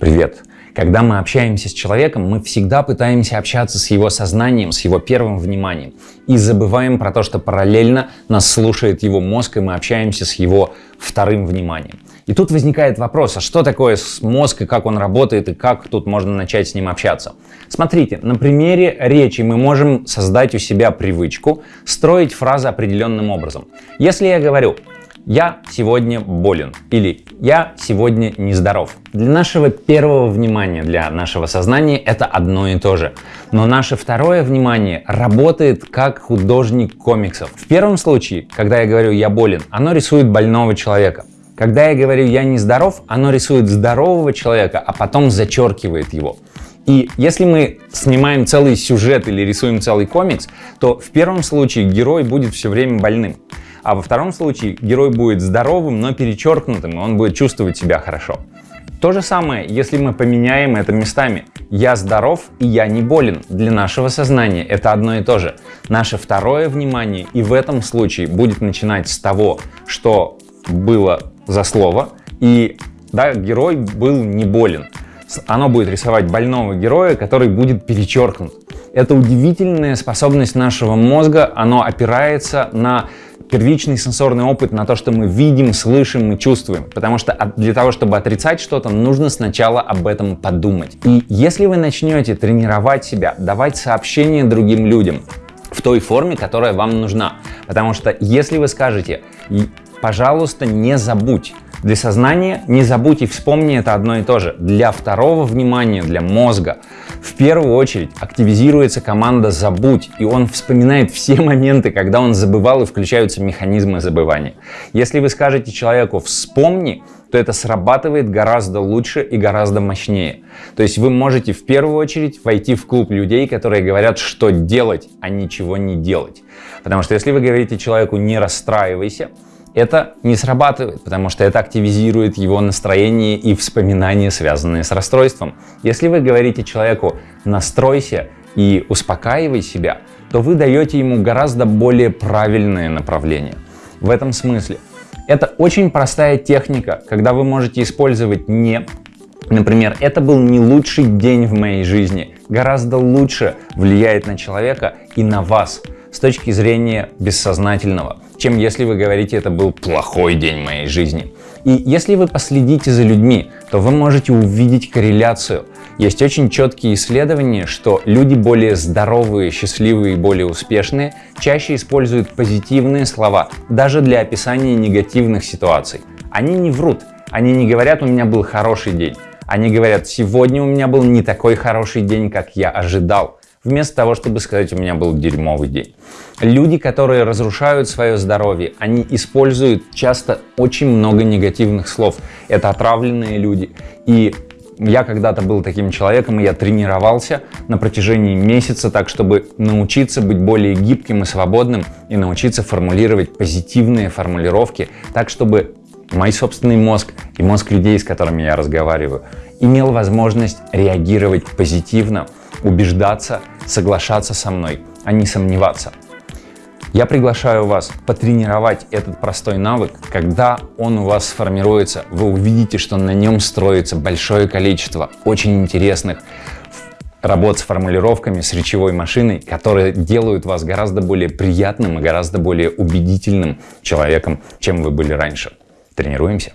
Привет! Когда мы общаемся с человеком, мы всегда пытаемся общаться с его сознанием, с его первым вниманием. И забываем про то, что параллельно нас слушает его мозг, и мы общаемся с его вторым вниманием. И тут возникает вопрос, а что такое мозг, и как он работает, и как тут можно начать с ним общаться? Смотрите, на примере речи мы можем создать у себя привычку строить фразы определенным образом. Если я говорю «я сегодня болен» или «я сегодня нездоров». Для нашего первого внимания, для нашего сознания это одно и то же. Но наше второе внимание работает как художник комиксов. В первом случае, когда я говорю «я болен», оно рисует больного человека. Когда я говорю «я нездоров», оно рисует здорового человека, а потом зачеркивает его. И если мы снимаем целый сюжет или рисуем целый комикс, то в первом случае герой будет все время больным. А во втором случае герой будет здоровым, но перечеркнутым, и он будет чувствовать себя хорошо. То же самое, если мы поменяем это местами. Я здоров и я не болен. Для нашего сознания это одно и то же. Наше второе внимание и в этом случае будет начинать с того, что было за слово, и да, герой был не болен. Оно будет рисовать больного героя, который будет перечеркнут. Это удивительная способность нашего мозга, оно опирается на первичный сенсорный опыт на то, что мы видим, слышим и чувствуем. Потому что для того, чтобы отрицать что-то, нужно сначала об этом подумать. И если вы начнете тренировать себя, давать сообщения другим людям в той форме, которая вам нужна. Потому что если вы скажете, пожалуйста, не забудь, для сознания не забудь и вспомни это одно и то же. Для второго внимания, для мозга, в первую очередь активизируется команда «забудь», и он вспоминает все моменты, когда он забывал, и включаются механизмы забывания. Если вы скажете человеку «вспомни», то это срабатывает гораздо лучше и гораздо мощнее. То есть вы можете в первую очередь войти в клуб людей, которые говорят, что делать, а ничего не делать. Потому что если вы говорите человеку «не расстраивайся», это не срабатывает, потому что это активизирует его настроение и вспоминания, связанные с расстройством. Если вы говорите человеку «настройся» и «успокаивай себя», то вы даете ему гораздо более правильное направление. В этом смысле. Это очень простая техника, когда вы можете использовать «не», Например, это был не лучший день в моей жизни, гораздо лучше влияет на человека и на вас с точки зрения бессознательного чем если вы говорите «это был плохой день моей жизни». И если вы последите за людьми, то вы можете увидеть корреляцию. Есть очень четкие исследования, что люди более здоровые, счастливые и более успешные чаще используют позитивные слова даже для описания негативных ситуаций. Они не врут, они не говорят «у меня был хороший день», они говорят «сегодня у меня был не такой хороший день, как я ожидал» вместо того, чтобы сказать, у меня был дерьмовый день. Люди, которые разрушают свое здоровье, они используют часто очень много негативных слов. Это отравленные люди. И я когда-то был таким человеком, и я тренировался на протяжении месяца так, чтобы научиться быть более гибким и свободным, и научиться формулировать позитивные формулировки, так, чтобы мой собственный мозг и мозг людей, с которыми я разговариваю, имел возможность реагировать позитивно, убеждаться, соглашаться со мной, а не сомневаться. Я приглашаю вас потренировать этот простой навык. Когда он у вас сформируется, вы увидите, что на нем строится большое количество очень интересных работ с формулировками, с речевой машиной, которые делают вас гораздо более приятным и гораздо более убедительным человеком, чем вы были раньше. Тренируемся?